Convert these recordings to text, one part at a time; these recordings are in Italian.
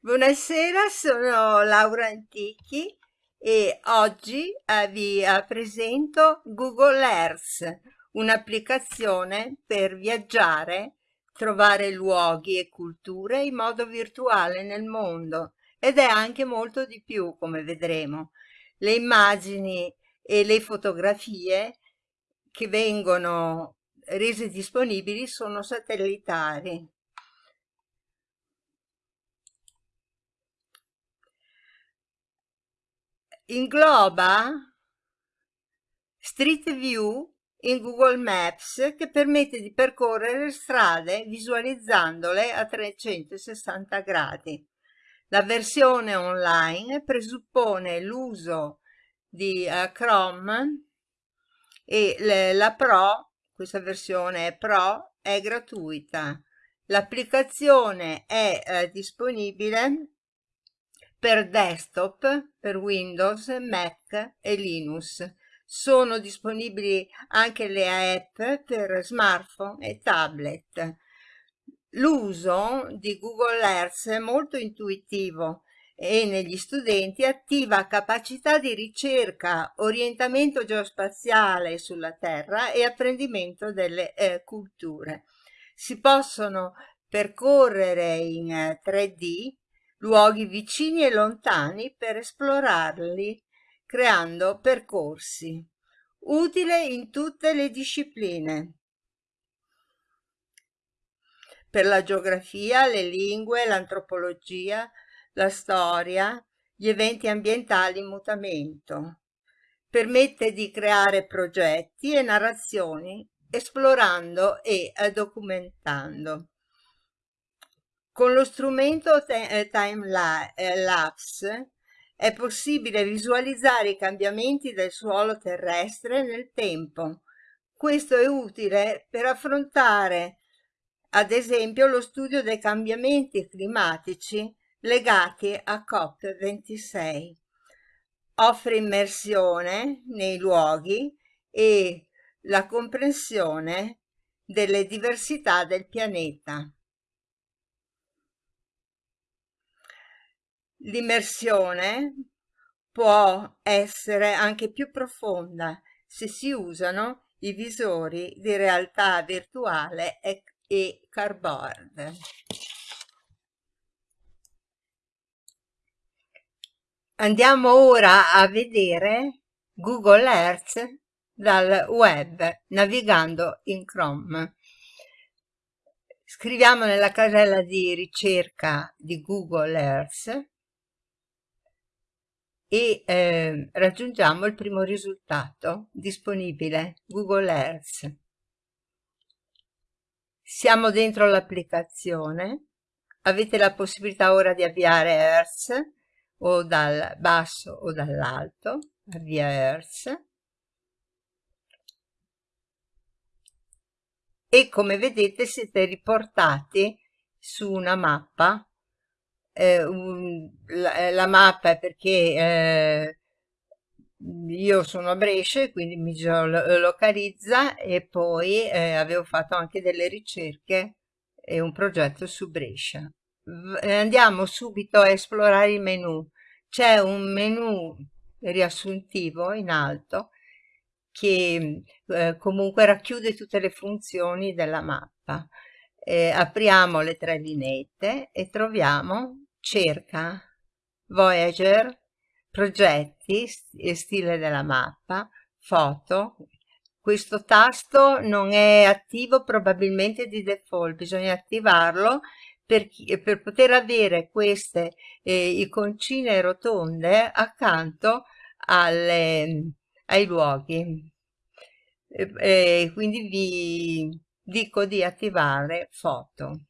Buonasera, sono Laura Antichi e oggi eh, vi eh, presento Google Earth, un'applicazione per viaggiare, trovare luoghi e culture in modo virtuale nel mondo ed è anche molto di più, come vedremo. Le immagini e le fotografie che vengono rese disponibili sono satellitari ingloba Street View in Google Maps che permette di percorrere strade visualizzandole a 360 gradi. La versione online presuppone l'uso di uh, Chrome e le, la Pro, questa versione Pro, è gratuita. L'applicazione è uh, disponibile per desktop, per Windows, Mac e Linux. Sono disponibili anche le app per smartphone e tablet. L'uso di Google Earth è molto intuitivo e negli studenti attiva capacità di ricerca, orientamento geospaziale sulla Terra e apprendimento delle eh, culture. Si possono percorrere in 3D eh, luoghi vicini e lontani per esplorarli, creando percorsi. Utile in tutte le discipline. Per la geografia, le lingue, l'antropologia, la storia, gli eventi ambientali in mutamento. Permette di creare progetti e narrazioni esplorando e documentando. Con lo strumento eh, Time eh, Lapse è possibile visualizzare i cambiamenti del suolo terrestre nel tempo. Questo è utile per affrontare, ad esempio, lo studio dei cambiamenti climatici legati a COP26. Offre immersione nei luoghi e la comprensione delle diversità del pianeta. L'immersione può essere anche più profonda se si usano i visori di realtà virtuale e, e cardboard. Andiamo ora a vedere Google Earth dal web navigando in Chrome. Scriviamo nella casella di ricerca di Google Earth e eh, raggiungiamo il primo risultato disponibile, Google Earth. Siamo dentro l'applicazione, avete la possibilità ora di avviare Earth o dal basso o dall'alto, avvia Earth. E come vedete siete riportati su una mappa eh, un, la, eh, la, mappa perché eh, io sono a Brescia quindi mi geolocalizza e poi eh, avevo fatto anche delle ricerche e un progetto su Brescia. Eh, andiamo subito a esplorare il menu. C'è un menu riassuntivo in alto che eh, comunque racchiude tutte le funzioni della mappa. Eh, apriamo le tre lineette e troviamo cerca Voyager, progetti, stile della mappa, foto. Questo tasto non è attivo probabilmente di default, bisogna attivarlo per, per poter avere queste eh, iconcine rotonde accanto alle, ai luoghi. E, e quindi vi dico di attivare foto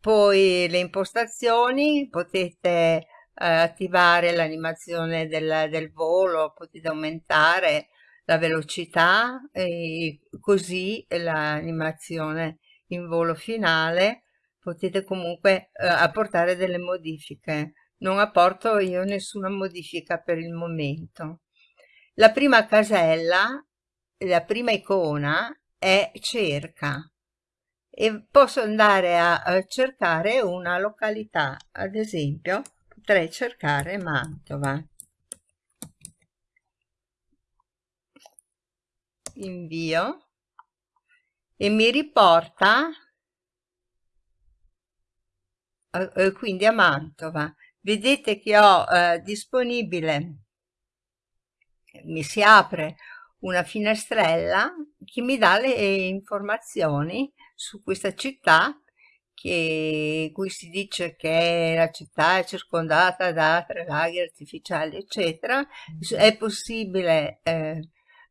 poi le impostazioni potete eh, attivare l'animazione del, del, volo potete aumentare la velocità e così l'animazione in volo finale. Potete comunque eh, apportare delle modifiche. Non apporto io nessuna modifica per il momento. La prima casella la prima icona è cerca e posso andare a, cercare una località ad esempio potrei cercare Mantova. Invio. E mi riporta eh, quindi a Mantova. Vedete che ho eh, disponibile. Mi si apre una finestrella che mi dà le informazioni su questa città che, cui si dice che la città è circondata da tre laghi artificiali eccetera. È possibile eh,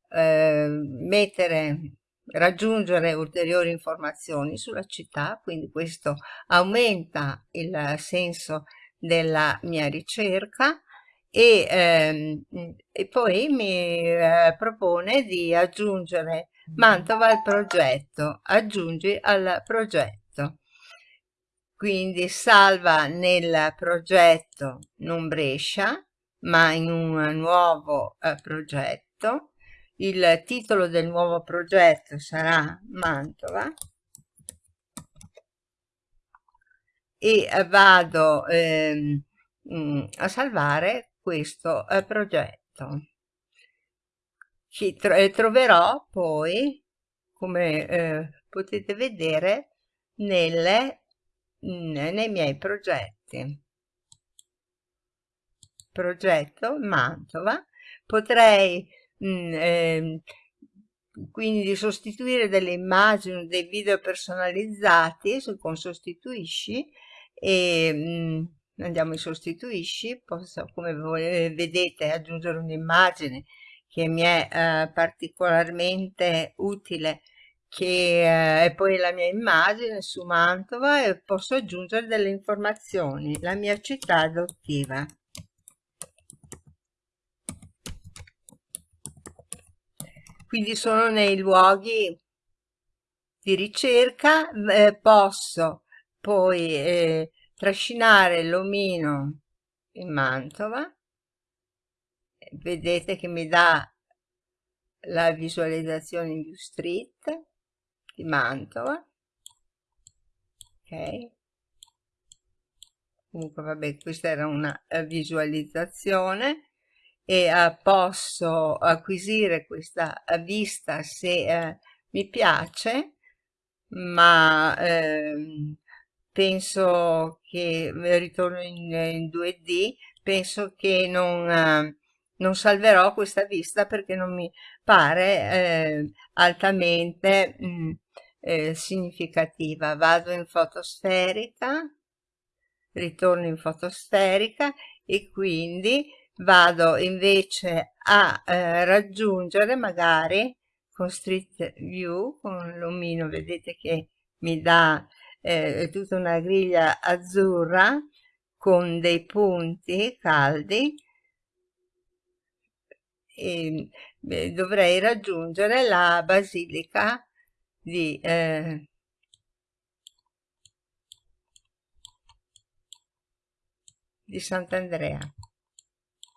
eh, mettere raggiungere ulteriori informazioni sulla città quindi questo aumenta il senso della mia ricerca e, ehm, e poi mi eh, propone di aggiungere Mantova al progetto, aggiungi al progetto. Quindi salva nel progetto non Brescia, ma in un nuovo eh, progetto. Il titolo del nuovo progetto sarà Mantova. E vado ehm, a salvare questo eh, progetto. Che tro eh, troverò poi come eh, potete vedere nelle, nei miei progetti. Progetto Mantova. Potrei mh, eh, quindi sostituire delle immagini dei video personalizzati con sostituisci e mh, andiamo in sostituisci, posso come vedete aggiungere un'immagine che mi è eh, particolarmente utile che eh, è poi la mia immagine su Mantova e posso aggiungere delle informazioni, la mia città adottiva. Quindi sono nei luoghi di ricerca, eh, posso poi eh, trascinare l'omino in Mantova. Vedete che mi dà la visualizzazione in street di Mantova. Ok. Comunque vabbè questa era una eh, visualizzazione. E uh, posso acquisire questa vista se uh, mi piace ma uh, penso che ritorno in, in 2D, penso che non, eh, non, salverò questa vista perché non mi pare eh, altamente mh, mm, eh, significativa. Vado in fotosferica, ritorno in fotosferica e quindi vado invece a eh, raggiungere magari con Street View, con l'omino, vedete che mi dà eh, tutta una griglia azzurra con dei punti caldi. E beh, dovrei raggiungere la basilica di eh, di Sant'Andrea.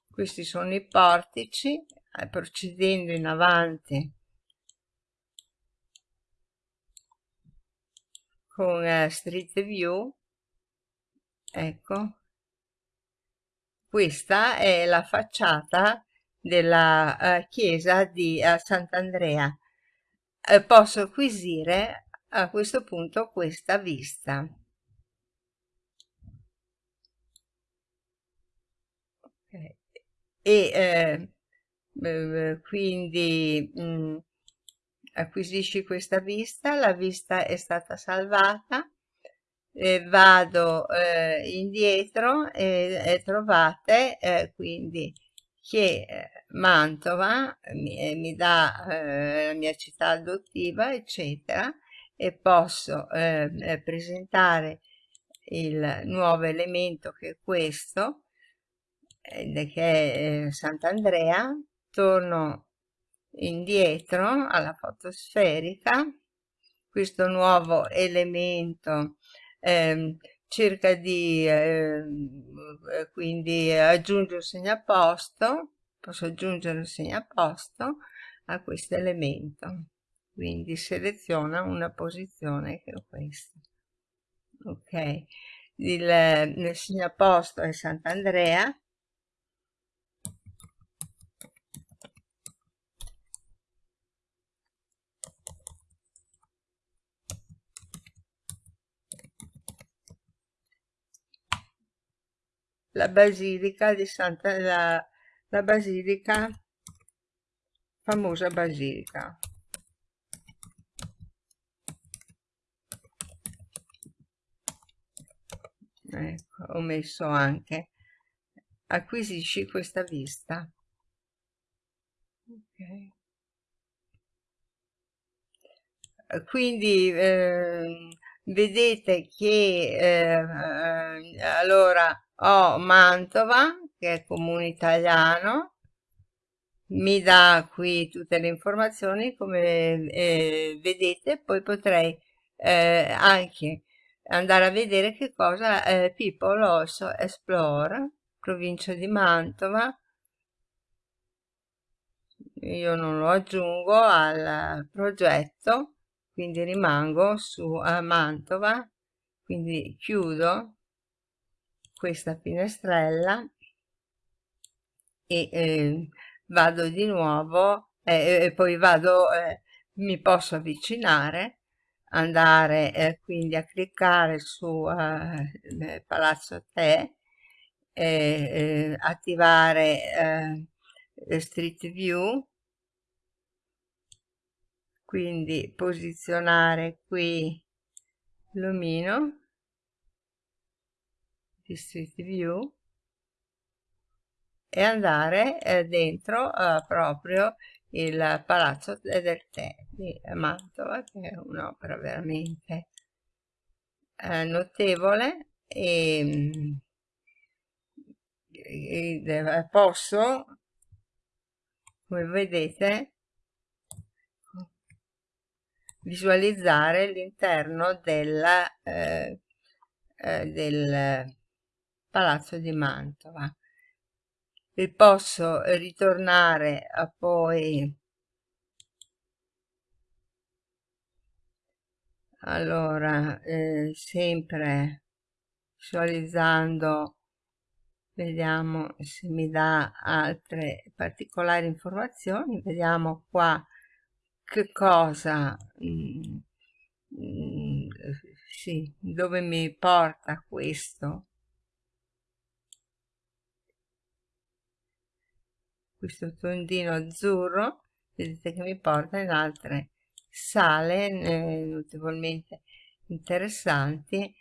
Questi sono i portici eh, procedendo in avanti con eh, Street View. Ecco. Questa è la facciata della uh, chiesa di uh, Sant'Andrea. Uh, posso acquisire a questo punto questa vista. Okay. e quindi mh, mm, acquisisci questa vista, la vista è stata salvata, eh, vado eh, indietro e, e trovate eh, quindi che eh, Mantova mi, eh, mi dà eh, la mia città adottiva eccetera e posso presentare il nuovo elemento che è questo che è Sant'Andrea. Torno indietro alla fotosferica questo nuovo elemento eh, cerca di eh, quindi aggiungere un segnaposto posso aggiungere un segnaposto a questo elemento. Quindi seleziona una posizione che è questa. Ok. Il, il segnaposto è Sant'Andrea la basilica di Santa la, la basilica famosa basilica. Ecco ho messo anche acquisisci questa vista. Ok. Quindi eh, vedete che eh, allora ho Mantova che è comune italiano. Mi dà qui tutte le informazioni come eh, vedete. Poi potrei eh, anche andare a vedere che cosa eh, People also explore provincia di Mantova. Io non lo aggiungo al progetto quindi rimango su a Mantova. Quindi chiudo questa finestrella e eh, vado di nuovo eh, e poi vado eh, mi posso avvicinare andare eh, quindi a cliccare su eh, Palazzo Te eh, attivare Street View quindi posizionare qui l'omino di Street View e andare eh, dentro eh, proprio il Palazzo del Tè di Mantova che è un'opera veramente eh, notevole e, e, posso come vedete visualizzare l'interno del, eh, eh, del Palazzo di Mantova. E posso ritornare a poi allora eh, sempre visualizzando vediamo se mi dà altre particolari informazioni. Vediamo qua che cosa mm, mm, sì, dove mi porta questo questo tondino azzurro vedete che mi porta in altre sale eh, notevolmente interessanti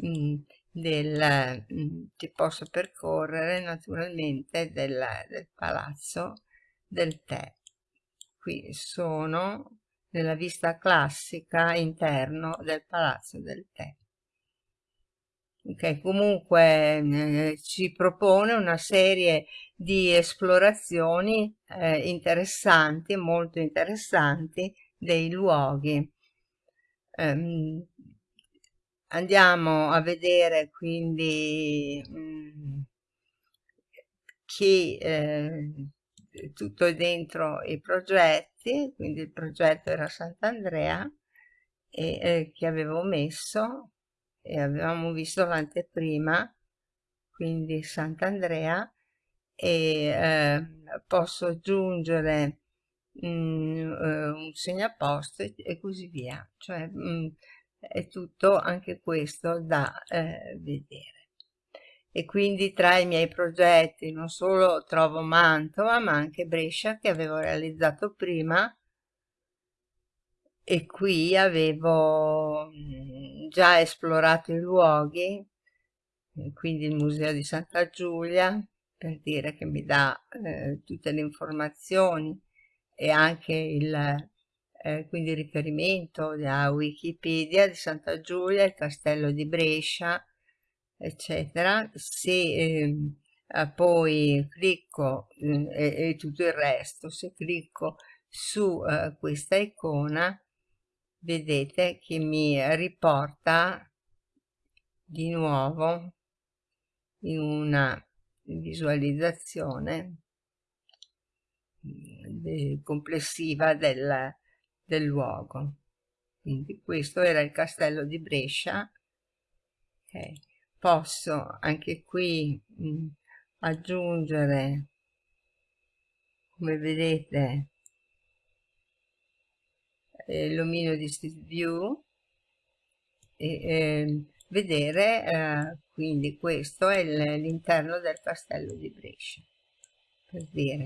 mh, mm, del, mh, mm, che posso percorrere naturalmente del, del palazzo del tè. Qui sono nella vista classica interno del palazzo del tè che comunque eh, ci propone una serie di esplorazioni eh, interessanti, molto interessanti dei luoghi. Um, andiamo a vedere quindi um, che eh, tutto è dentro i progetti, quindi il progetto era Sant'Andrea e eh, che avevo messo e avevamo visto l'anteprima, quindi Sant'Andrea, e eh, posso aggiungere mh, mm, eh, un segnaposto e, e così via. Cioè mh, mm, è tutto anche questo da eh, vedere. E quindi tra i miei progetti non solo trovo Mantova, ma anche Brescia che avevo realizzato prima e qui avevo mm, già esplorato i luoghi, quindi il Museo di Santa Giulia, per dire che mi dà eh, tutte le informazioni e anche il eh, quindi riferimento a Wikipedia di Santa Giulia, il castello di Brescia, eccetera. Se eh, poi clicco mm, e, e, tutto il resto, se clicco su eh, questa icona vedete che mi riporta di nuovo in una visualizzazione mm, complessiva del, del luogo. Quindi questo era il castello di Brescia. Okay. Posso anche qui mh, aggiungere, come vedete, eh, l'omino di Street View e eh, vedere eh, quindi questo è l'interno del castello di Brescia per dire.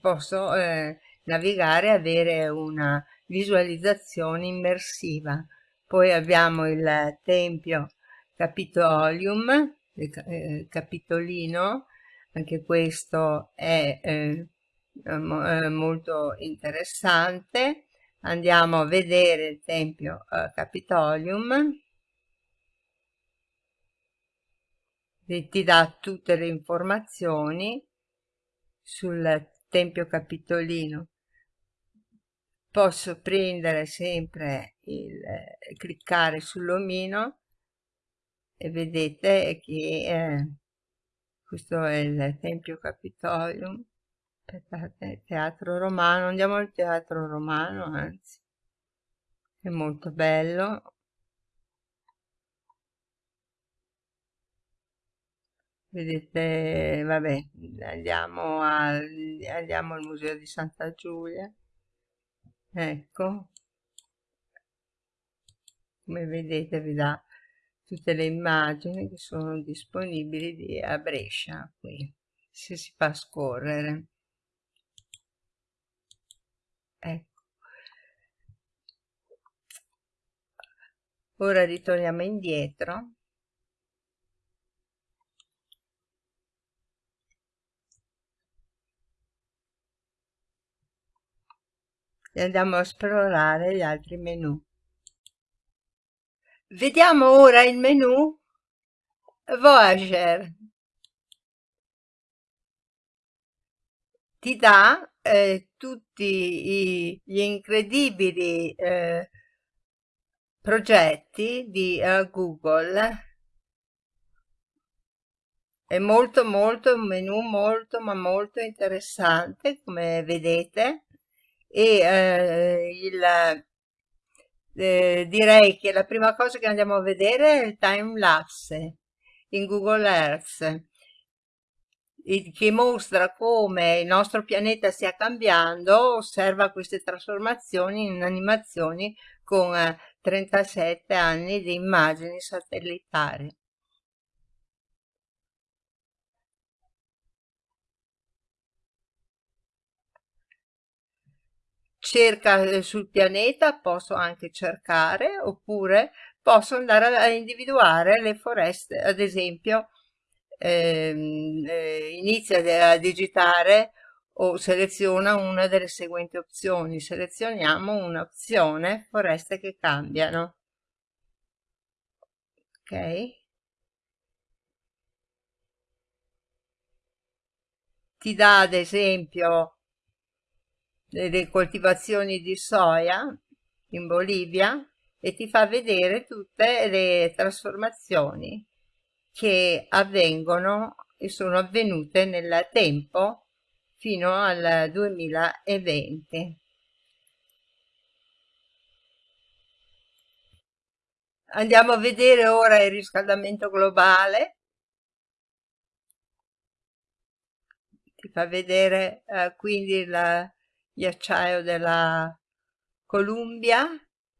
Posso eh, navigare e avere una visualizzazione immersiva. Poi abbiamo il tempio capitolium eh, capitolino anche questo è eh, molto interessante andiamo a vedere il tempio eh, capitolium. Ti dà tutte le informazioni sul tempio capitolino. Posso prendere sempre il eh, cliccare sull'omino e vedete che eh, questo è il tempio capitolium aspettate teatro romano andiamo al teatro romano anzi. È molto bello. Vedete vabbè andiamo al, andiamo al museo di Santa Giulia. Ecco. Come vedete vi dà tutte le immagini che sono disponibili di, a Brescia qui se si fa scorrere ecco ora ritorniamo indietro e andiamo a esplorare gli altri menu. Vediamo ora il menu Voyager. Ti dà eh, tutti i, gli incredibili eh, progetti di uh, Google. È molto molto un menu molto ma molto interessante come vedete e eh, il, eh, direi che la prima cosa che andiamo a vedere è il time lapse in Google Earth che mostra come il nostro pianeta stia cambiando, osserva queste trasformazioni in animazioni con 37 anni di immagini satellitari. cerca eh, sul pianeta, posso anche cercare, oppure posso andare a individuare le foreste, ad esempio ehm, eh, inizia a digitare o seleziona una delle seguenti opzioni. Selezioniamo un'opzione foreste che cambiano. Ok. Ti dà ad esempio delle coltivazioni di soia in Bolivia e ti fa vedere tutte le trasformazioni che avvengono e sono avvenute nel tempo fino al 2020. Andiamo a vedere ora il riscaldamento globale ti fa vedere eh, quindi la, ghiacciaio della Columbia,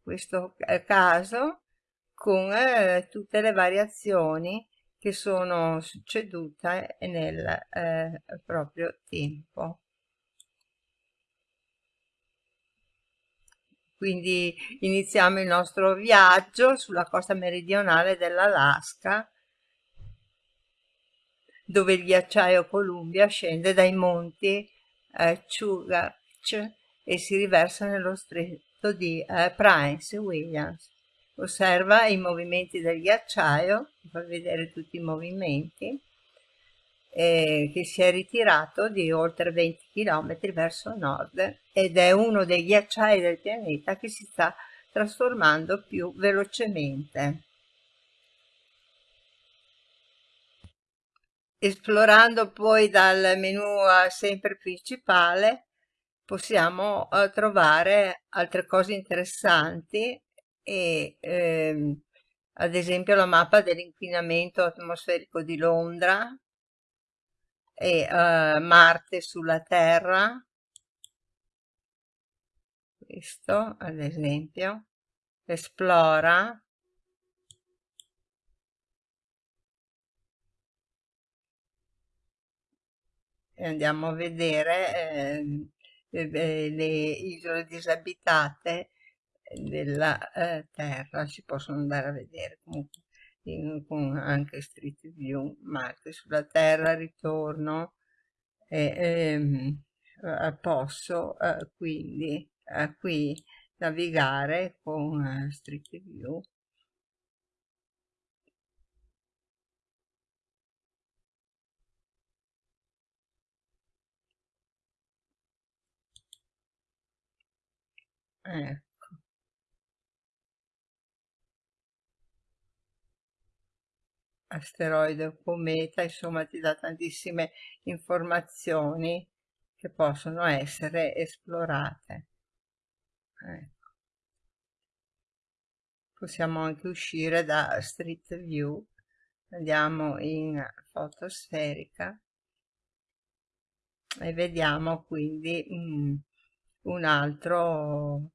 questo caso, con eh, tutte le variazioni che sono succedute nel eh, proprio tempo. Quindi iniziamo il nostro viaggio sulla costa meridionale dell'Alaska, dove il ghiacciaio Columbia scende dai monti eh, Chugach e si riversa nello stretto di eh, Prince Williams. Osserva i movimenti del ghiacciaio, fa vedere tutti i movimenti, eh, che si è ritirato di oltre 20 km verso nord ed è uno dei ghiacciai del pianeta che si sta trasformando più velocemente. Esplorando poi dal menu sempre principale possiamo eh, trovare altre cose interessanti e ehm, ad esempio la mappa dell'inquinamento atmosferico di Londra e eh, Marte sulla Terra. Questo ad esempio esplora e andiamo a vedere eh, le, le isole disabitate della eh, terra si possono andare a vedere comunque in, con anche Street View Marte sulla terra ritorno e ehm, posso eh, quindi eh, qui navigare con eh, Street View. Ecco asteroide o cometa insomma ti dà tantissime informazioni che possono essere esplorate. Ecco. possiamo anche uscire da Street View. Andiamo in fotosferica e vediamo quindi mm, un altro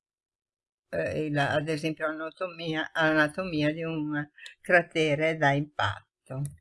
eh, il, ad esempio anatomia, anatomia di un cratere da impatto проекту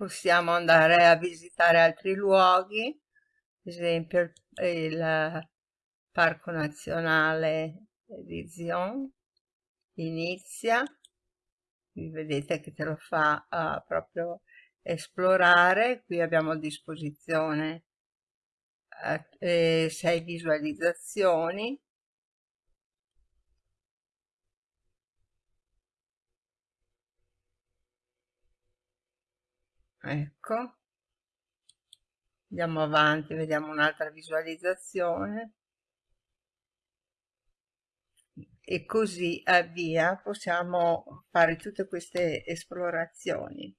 possiamo andare a visitare altri luoghi, ad esempio il, Parco Nazionale di Zion, inizia, qui vedete che te lo fa uh, proprio esplorare, qui abbiamo a disposizione uh, eh, sei visualizzazioni, ecco. Andiamo avanti vediamo un'altra visualizzazione. E così via possiamo fare tutte queste esplorazioni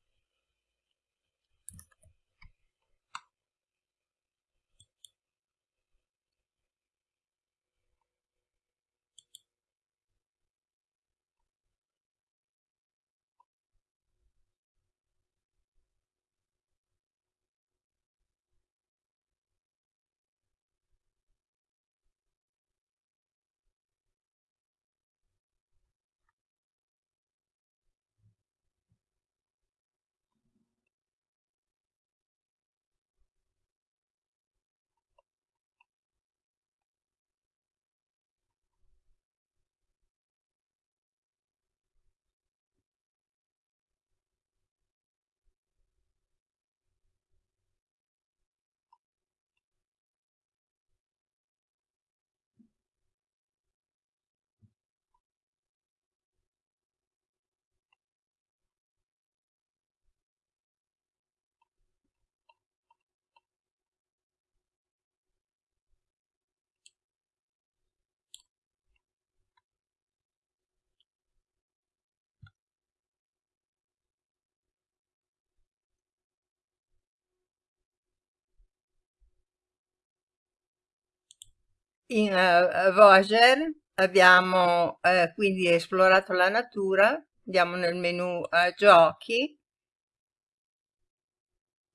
In uh, Voyager abbiamo uh, quindi esplorato la natura, andiamo nel menu uh, giochi.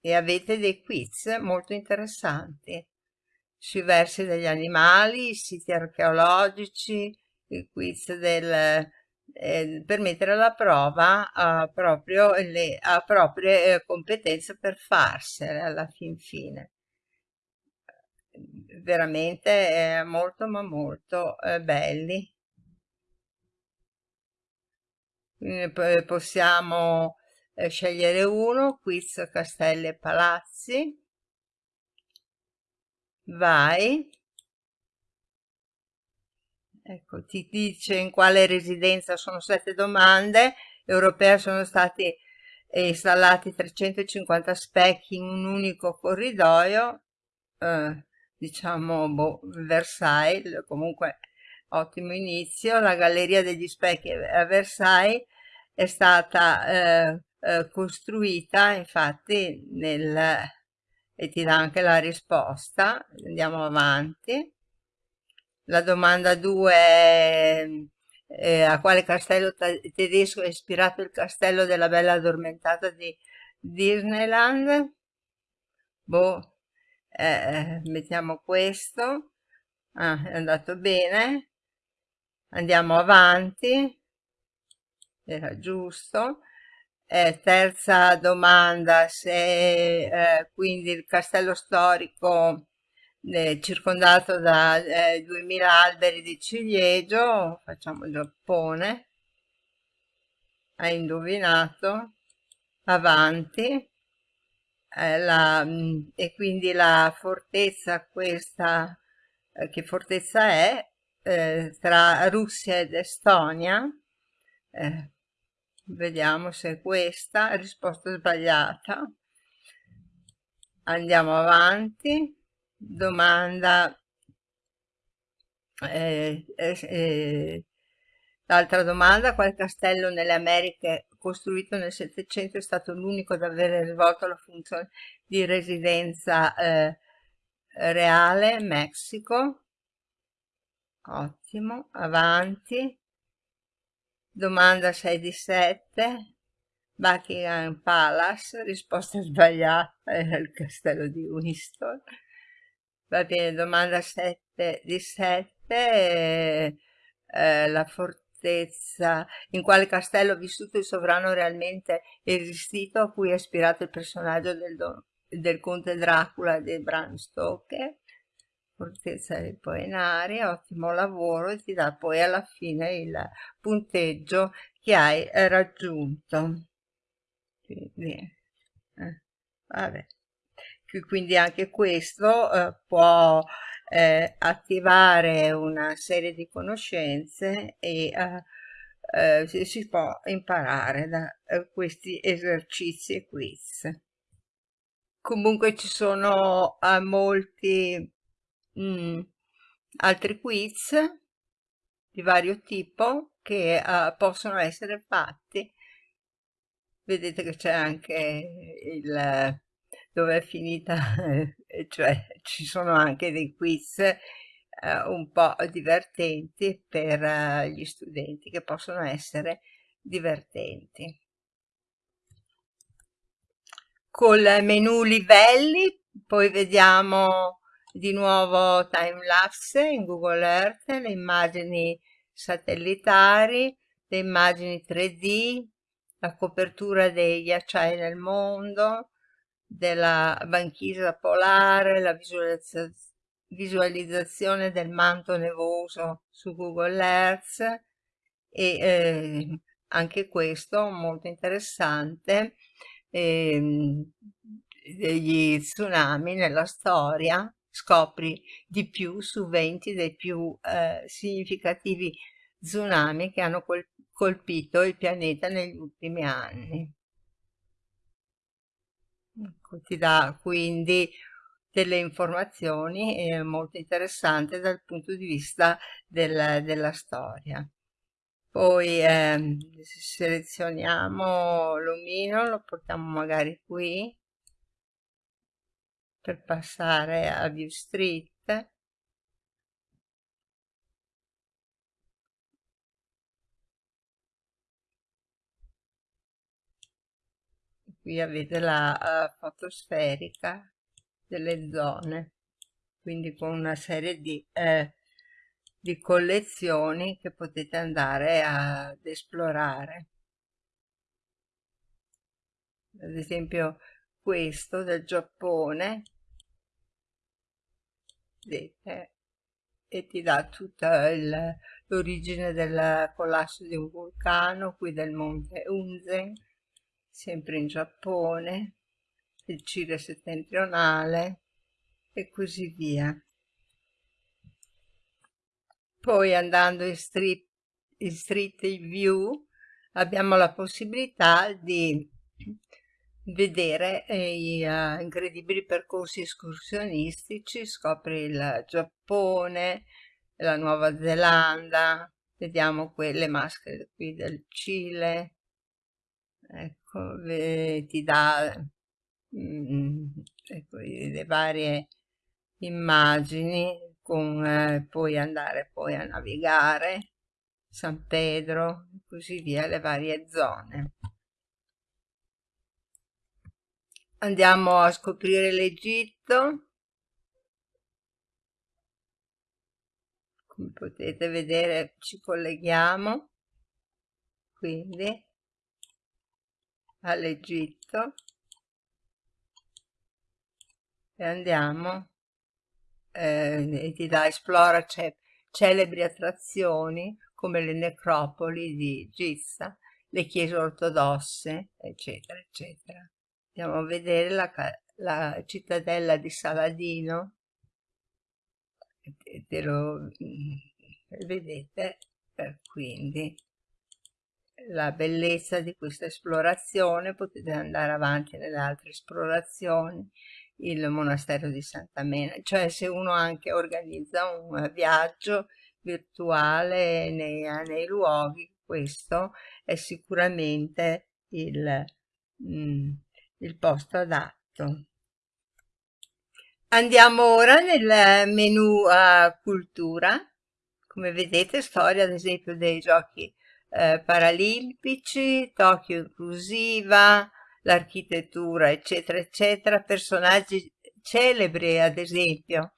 E avete dei quiz molto interessanti sui versi degli animali, i siti archeologici, il quiz del, eh, per mettere alla prova uh, proprio le proprie eh, competenze per farsene alla fin fine veramente eh, molto ma molto eh, belli Quindi possiamo eh, scegliere uno, quiz, castelli e palazzi. Vai. Ecco, ti dice in quale residenza sono sette domande. Europea sono stati installati 350 specchi in un unico corridoio. Eh, diciamo, boh, Versailles, comunque ottimo inizio. La Galleria degli Specchi a Versailles è stata eh, eh, costruita infatti nel e ti dà anche la risposta. Andiamo avanti. La domanda 2 è eh, a quale castello tedesco è ispirato il castello della bella addormentata di Disneyland? Boh, eh, mettiamo questo. Ah, è andato bene. Andiamo avanti. Era giusto. Eh, terza domanda, se eh, quindi il castello storico eh, circondato da 2000 alberi di ciliegio, facciamo Giappone, hai indovinato, avanti, la, mm, e quindi la fortezza questa, che fortezza è, tra Russia ed Estonia, eh, vediamo se è questa risposta sbagliata. Andiamo avanti. Domanda eh, eh, eh, l'altra domanda quale castello nelle Americhe costruito nel Settecento è stato l'unico ad avere svolto la funzione di residenza eh, reale Messico ottimo avanti Domanda 6 di 7. Buckingham Palace, risposta sbagliata, era il castello di Winston. Va bene, domanda 7 di 7. Eh, eh, la fortezza, in quale castello ha vissuto il sovrano realmente esistito a cui è ispirato il personaggio del, del conte Dracula di Bram Stoker? fortezza dei poenari, ottimo lavoro e ti dà poi alla fine il punteggio che hai raggiunto. Quindi, eh, vabbè. Quindi anche questo eh, può eh, attivare una serie di conoscenze e eh, eh, si, si, può imparare da eh, questi esercizi e quiz. Comunque ci sono molti mm, altri quiz di vario tipo che uh, possono essere fatti vedete che c'è anche il dove è finita cioè ci sono anche dei quiz uh, un po' divertenti per uh, gli studenti che possono essere divertenti. Col menu livelli poi vediamo di nuovo time lapse in Google Earth, le immagini satellitari, le immagini 3D, la copertura dei ghiacciai nel mondo, della banchisa polare, la visualizzazione del manto nevoso su Google Earth e eh, anche questo molto interessante eh, degli tsunami nella storia scopri di più su 20 dei più eh, significativi tsunami che hanno col colpito il pianeta negli ultimi anni. Ecco, ti dà quindi delle informazioni eh, molto interessanti dal punto di vista del, della storia. Poi eh, selezioniamo l'omino, lo portiamo magari qui per passare a View Street qui avete la uh, fotosferica delle zone quindi con una serie di, eh, di collezioni che potete andare ad esplorare. Ad esempio questo del Giappone vedete e ti dà tutta l'origine del collasso di un vulcano qui del monte Unzen sempre in Giappone il Cile settentrionale e così via. Poi andando in street, in street view abbiamo la possibilità di vedere i uh, incredibili percorsi escursionistici, scopri il Giappone, la Nuova Zelanda, vediamo quelle maschere qui del Cile, ecco, ti dà mm, ecco, le varie immagini con eh, poi andare poi a navigare San Pedro e così via le varie zone. Andiamo a scoprire l'Egitto. Come potete vedere ci colleghiamo. Quindi all'Egitto. E andiamo. Eh, e ti dà esplora celebri attrazioni come le necropoli di Giza, le chiese ortodosse, eccetera, eccetera. Andiamo a vedere la, la cittadella di Saladino, te lo mm, vedete, quindi la bellezza di questa esplorazione, potete andare avanti nelle altre esplorazioni, il monastero di Santa Mena, cioè se uno anche organizza un viaggio virtuale nei, nei luoghi, questo è sicuramente il, mm, il posto adatto. Andiamo ora nel menu uh, cultura, come vedete storia ad esempio dei giochi eh, paralimpici, Tokyo inclusiva, l'architettura eccetera eccetera, personaggi celebri ad esempio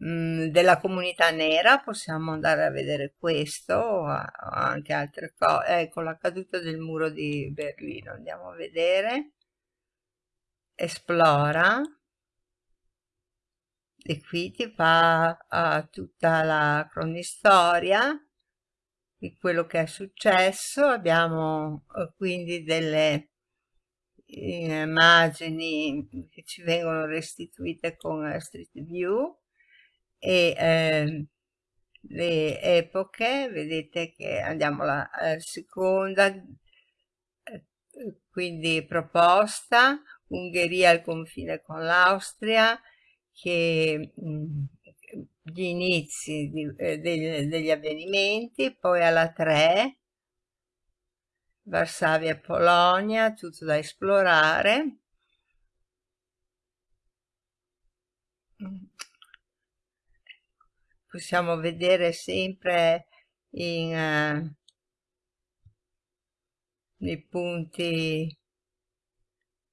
mh, della comunità nera, possiamo andare a vedere questo o anche altre cose, ecco la caduta del muro di Berlino, andiamo a vedere. Esplora. E qui ti fa tutta la cronistoria di quello che è successo. Abbiamo uh, quindi delle immagini che ci vengono restituite con Street View e eh, le epoche. Vedete che andiamo alla, seconda eh, quindi proposta Ungheria al confine con l'Austria, che mh, gli inizi di, eh, degli, degli avvenimenti, poi alla 3, Varsavia e Polonia, tutto da esplorare. Possiamo vedere sempre in, uh, nei punti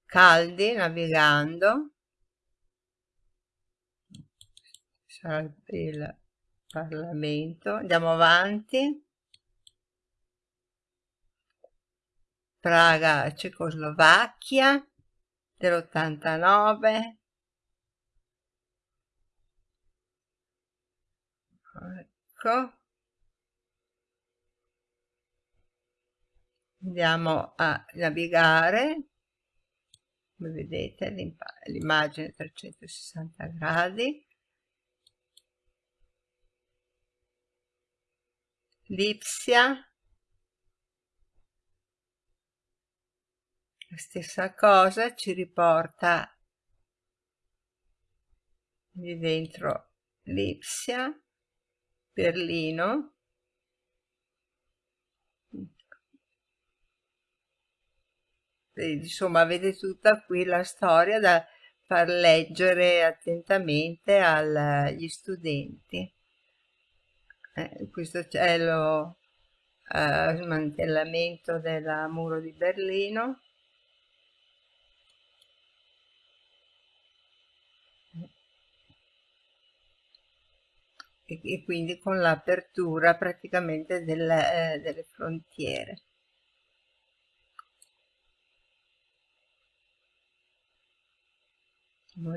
caldi navigando il Parlamento. Andiamo avanti. Praga Cecoslovacchia dell'89 ecco. Andiamo a navigare. Come vedete l'immagine 360 gradi Lipsia. La stessa cosa ci riporta di dentro Lipsia Berlino. Insomma avete tutta qui la storia da far leggere attentamente agli studenti eh, questo è lo eh, smantellamento del muro di Berlino. E, e quindi con l'apertura praticamente del, eh, delle frontiere.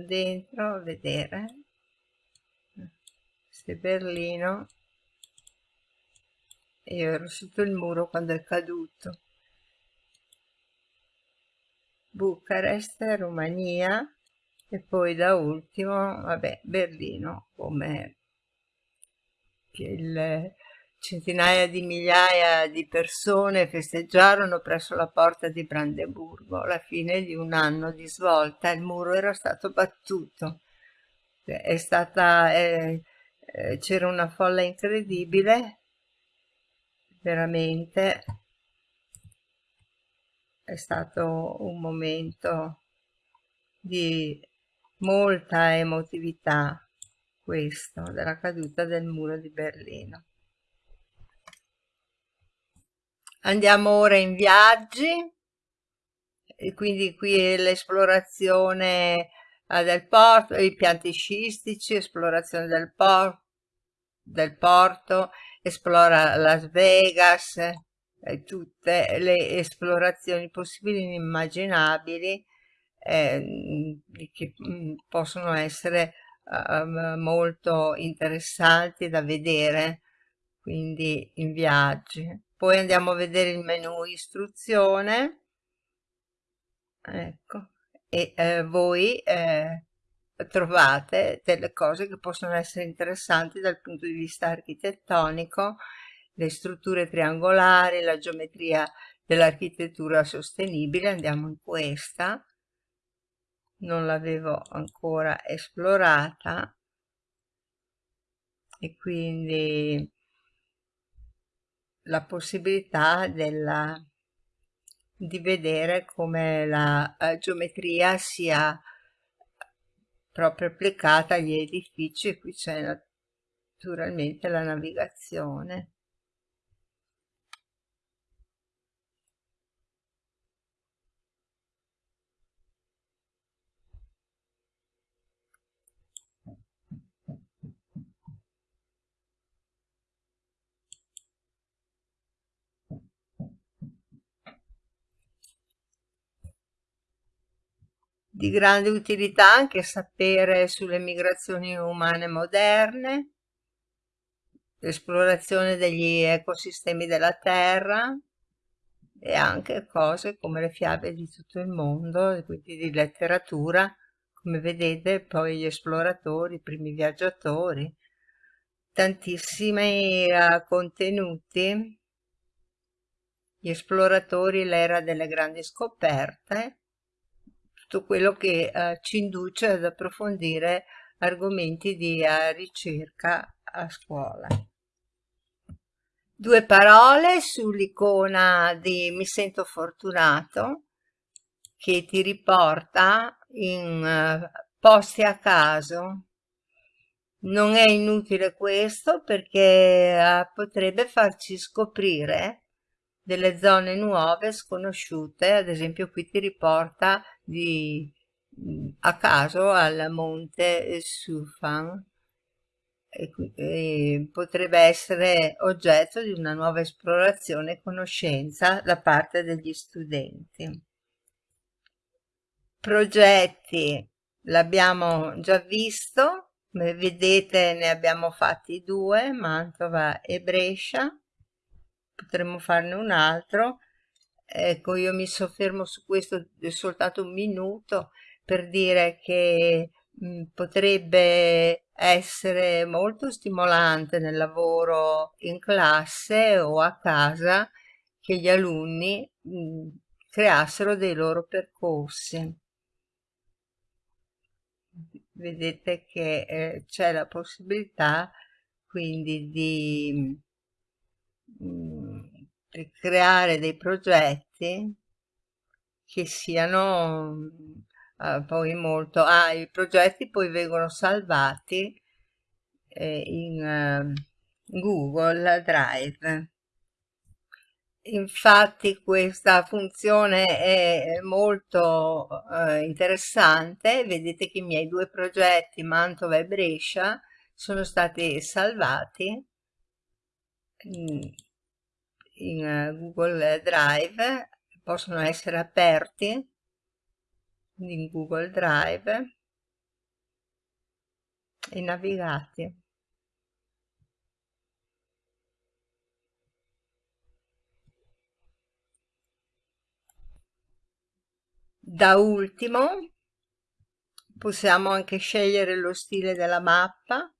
Dentro a vedere è Berlino e ero sotto il muro quando è caduto. Bucarest, Romania e poi da ultimo, vabbè, Berlino come il, centinaia di migliaia di persone festeggiarono presso la porta di Brandeburgo. La fine di un anno di svolta, il muro era stato battuto, è stata, eh, eh, c'era una folla incredibile, veramente è stato un momento di molta emotività questo della caduta del muro di Berlino. Andiamo ora in viaggi, e quindi qui l'esplorazione eh, del porto, i pianti scistici, esplorazione del, por del porto, esplora Las Vegas, eh, tutte le esplorazioni possibili e inimmaginabili eh, che mm, possono essere uh, molto interessanti da vedere quindi in viaggi. Poi andiamo a vedere il menu istruzione. Ecco. E eh, voi eh, trovate delle cose che possono essere interessanti dal punto di vista architettonico le strutture triangolari, la geometria dell'architettura sostenibile, andiamo in questa, non l'avevo ancora esplorata. E quindi la possibilità della, di vedere come la uh, geometria sia proprio applicata agli edifici e qui c'è naturalmente la navigazione. Di grande utilità anche sapere sulle migrazioni umane moderne, l'esplorazione degli ecosistemi della Terra e anche cose come le fiabe di tutto il mondo, quindi di letteratura, come vedete poi gli esploratori, i primi viaggiatori, tantissimi uh, contenuti, gli esploratori, l'era delle grandi scoperte, tutto quello che eh, ci induce ad approfondire argomenti di eh, ricerca a scuola. Due parole sull'icona di Mi sento fortunato che ti riporta in uh, posti a caso. Non è inutile questo perché uh, potrebbe farci scoprire delle zone nuove, sconosciute, ad esempio qui ti riporta di, a caso al monte Sufan e, e potrebbe essere oggetto di una nuova esplorazione e conoscenza da parte degli studenti. Progetti l'abbiamo già visto, vedete ne abbiamo fatti due, Mantova e Brescia, potremmo farne un altro. Ecco io mi soffermo su questo soltanto un minuto per dire che mh, potrebbe essere molto stimolante nel lavoro in classe o a casa che gli alunni mh, creassero dei loro percorsi. Vedete che eh, c'è la possibilità quindi di creare dei progetti che siano uh, poi molto... Ah, i progetti poi vengono salvati eh, in uh, Google Drive. Infatti questa funzione è molto uh, interessante, vedete che i miei due progetti, Mantova e Brescia, sono stati salvati in eh, Google Drive, possono essere aperti in Google Drive e navigati. Da ultimo possiamo anche scegliere lo stile della mappa,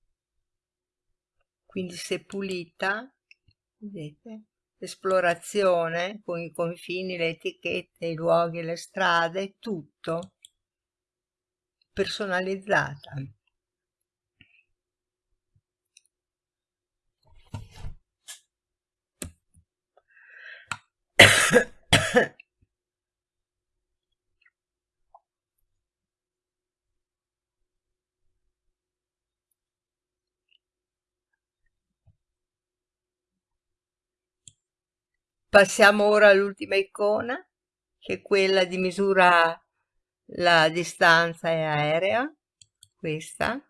quindi se pulita, vedete, esplorazione con i confini, le etichette, i luoghi, le strade, tutto personalizzata. Passiamo ora all'ultima icona, che è quella di misura la distanza aerea, questa.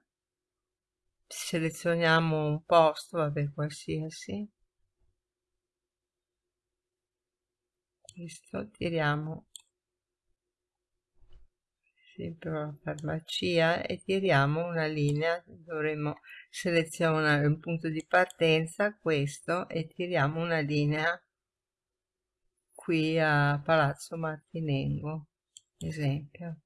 Selezioniamo un posto, vabbè, qualsiasi. Questo, tiriamo sempre la farmacia e tiriamo una linea, dovremmo selezionare un punto di partenza, questo, e tiriamo una linea qui a Palazzo Martinengo, esempio.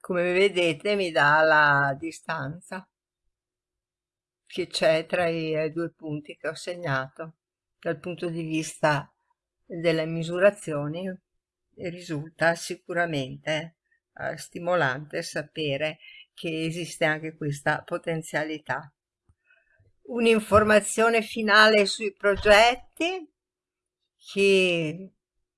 Come vedete mi dà la distanza che c'è tra i due punti che ho segnato. Dal punto di vista delle misurazioni risulta sicuramente eh, stimolante sapere che esiste anche questa potenzialità un'informazione finale sui progetti che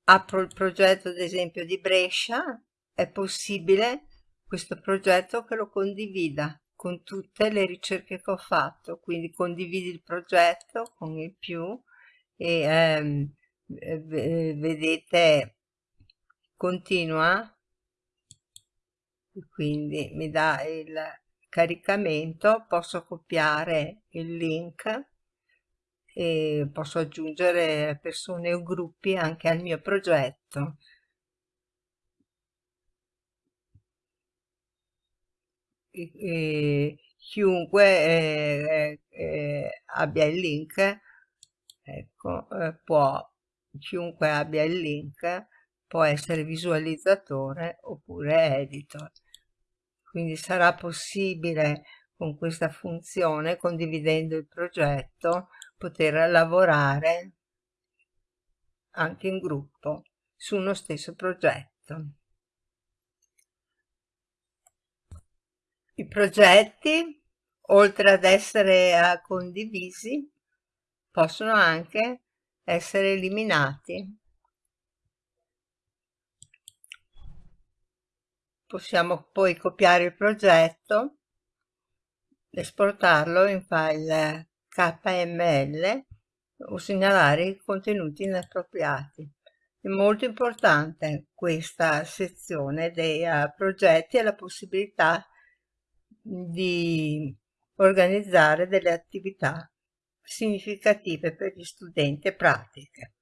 apro il progetto ad esempio di Brescia è possibile questo progetto che lo condivida con tutte le ricerche che ho fatto. Quindi condividi il progetto con il più e ehm, vedete continua. Quindi mi dà il caricamento posso copiare il link e posso aggiungere persone o gruppi anche al mio progetto. E, e chiunque eh, eh, abbia il link ecco eh, può chiunque abbia il link può essere visualizzatore oppure editor quindi sarà possibile con questa funzione, condividendo il progetto, poter lavorare anche in gruppo su uno stesso progetto. I progetti, oltre ad essere condivisi, possono anche essere eliminati possiamo poi copiare il progetto esportarlo in file KML o segnalare i contenuti inappropriati. È molto importante questa sezione dei uh, progetti e la possibilità di organizzare delle attività significative per gli studenti e pratiche.